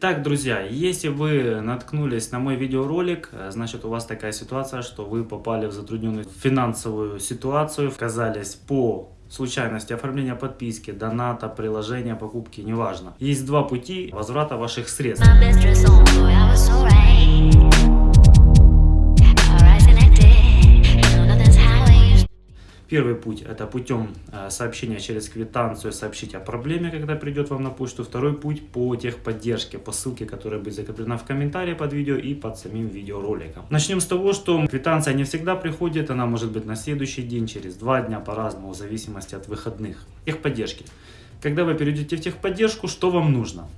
Так, друзья, если вы наткнулись на мой видеоролик, э, значит у вас такая ситуация, что вы попали в затрудненную финансовую ситуацию, оказались по случайности оформления подписки, доната, приложения, покупки, неважно. Есть два пути возврата ваших средств. Первый путь это путем э, сообщения через квитанцию сообщить о проблеме, когда придет вам на почту. Второй путь по техподдержке, по ссылке, которая будет закреплена в комментарии под видео и под самим видеороликом. Начнем с того, что квитанция не всегда приходит, она может быть на следующий день, через два дня по-разному, в зависимости от выходных. Техподдержки. Когда вы перейдете в техподдержку, что вам нужно?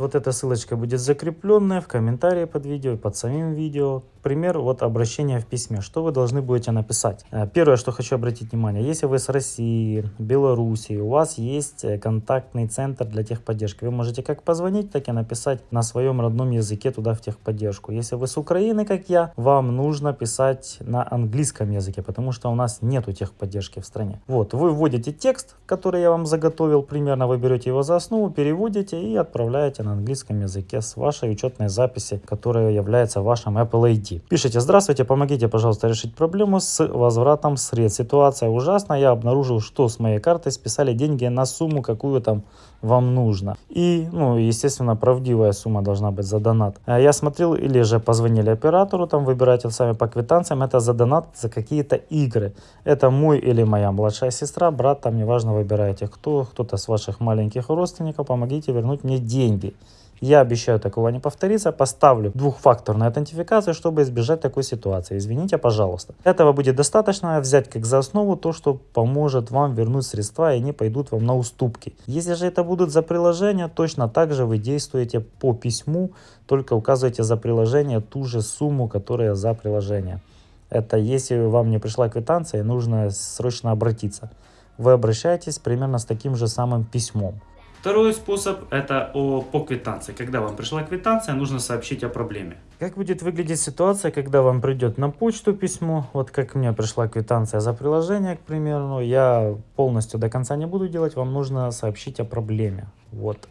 Вот эта ссылочка будет закрепленная в комментарии под видео, под самим видео. Пример вот обращения в письме. Что вы должны будете написать? Э, первое, что хочу обратить внимание. Если вы с России, Белоруссии, у вас есть э, контактный центр для техподдержки. Вы можете как позвонить, так и написать на своем родном языке туда в техподдержку. Если вы с Украины, как я, вам нужно писать на английском языке, потому что у нас нету техподдержки в стране. Вот, вы вводите текст, который я вам заготовил примерно, вы берете его за основу, переводите и отправляете на английском языке с вашей учетной записи, которая является вашим Apple ID. Пишите, здравствуйте, помогите, пожалуйста, решить проблему с возвратом средств. Ситуация ужасная, я обнаружил, что с моей картой списали деньги на сумму, какую там вам нужно. И, ну, естественно, правдивая сумма должна быть за донат. А я смотрел, или же позвонили оператору, там выбирайте сами по квитанциям, это за донат за какие-то игры. Это мой или моя младшая сестра, брат, там неважно, выбираете кто, кто-то с ваших маленьких родственников, помогите вернуть мне деньги. Я обещаю такого не повторится, поставлю двухфакторную аутентификацию, чтобы избежать такой ситуации. Извините, пожалуйста. Этого будет достаточно взять как за основу то, что поможет вам вернуть средства и они пойдут вам на уступки. Если же это будут за приложение, точно так же вы действуете по письму, только указываете за приложение ту же сумму, которая за приложение. Это если вам не пришла квитанция, нужно срочно обратиться. Вы обращаетесь примерно с таким же самым письмом. Второй способ это о, по квитанции. Когда вам пришла квитанция, нужно сообщить о проблеме. Как будет выглядеть ситуация, когда вам придет на почту письмо, вот как мне пришла квитанция за приложение, к примеру, я полностью до конца не буду делать, вам нужно сообщить о проблеме. Вот.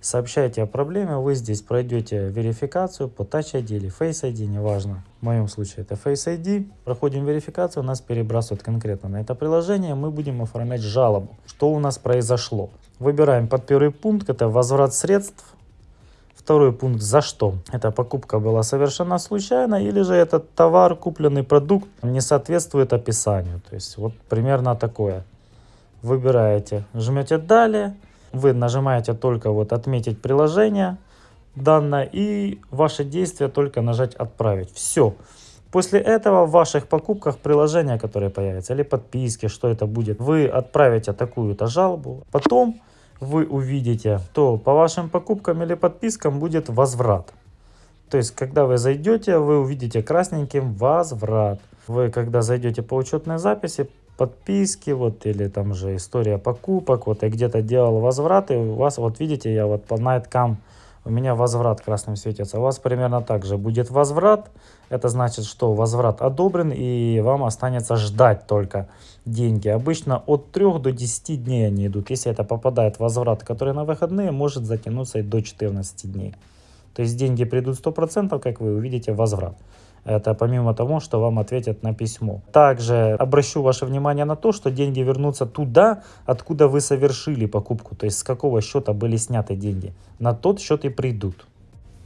Сообщайте о проблеме, вы здесь пройдете верификацию по Touch ID или Face ID, неважно. В моем случае это Face ID. Проходим верификацию, нас перебрасывают конкретно на это приложение, мы будем оформлять жалобу. Что у нас произошло? Выбираем под первый пункт, это возврат средств. Второй пункт «За что?». Эта покупка была совершенно случайно или же этот товар, купленный продукт не соответствует описанию. То есть вот примерно такое. Выбираете, жмете «Далее». Вы нажимаете только вот «Отметить приложение» данное и ваше действие только нажать «Отправить». Все. После этого в ваших покупках приложения, которые появятся, или подписки, что это будет, вы отправите такую-то жалобу. Потом вы увидите, то по вашим покупкам или подпискам будет возврат. То есть, когда вы зайдете, вы увидите красненьким возврат. Вы, когда зайдете по учетной записи, подписки, вот, или там же история покупок, вот, я где-то делал возвраты, у вас, вот, видите, я вот по Nightcam, у меня возврат красным светится. У вас примерно так же будет возврат. Это значит, что возврат одобрен и вам останется ждать только деньги. Обычно от 3 до 10 дней они идут. Если это попадает возврат, который на выходные, может затянуться и до 14 дней. То есть деньги придут 100%, как вы увидите, возврат. Это помимо того, что вам ответят на письмо. Также обращу ваше внимание на то, что деньги вернутся туда, откуда вы совершили покупку. То есть с какого счета были сняты деньги. На тот счет и придут.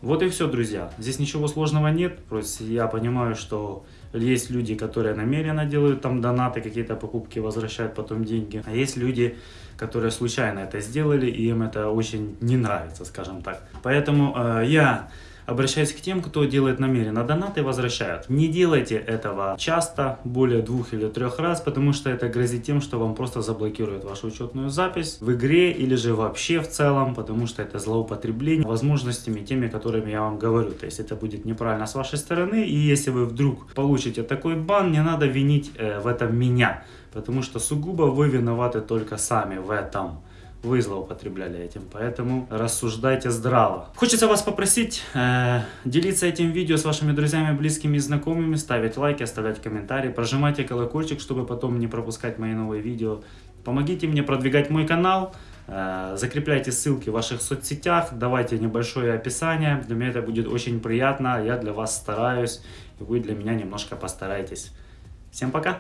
Вот и все, друзья. Здесь ничего сложного нет. Просто я понимаю, что есть люди, которые намеренно делают там донаты, какие-то покупки, возвращают потом деньги. А есть люди, которые случайно это сделали, и им это очень не нравится, скажем так. Поэтому э, я Обращаюсь к тем, кто делает намеренно донаты возвращают. Не делайте этого часто, более двух или трех раз, потому что это грозит тем, что вам просто заблокируют вашу учетную запись в игре или же вообще в целом, потому что это злоупотребление возможностями теми, которыми я вам говорю. То есть это будет неправильно с вашей стороны, и если вы вдруг получите такой бан, не надо винить э, в этом меня, потому что сугубо вы виноваты только сами в этом вы злоупотребляли этим, поэтому рассуждайте здраво. Хочется вас попросить э, делиться этим видео с вашими друзьями, близкими и знакомыми, ставить лайки, оставлять комментарии, прожимайте колокольчик, чтобы потом не пропускать мои новые видео. Помогите мне продвигать мой канал, Э, закрепляйте ссылки в ваших соцсетях, давайте небольшое описание. Для меня это будет очень приятно. Я для вас стараюсь, и вы для меня немножко постарайтесь. Всем пока!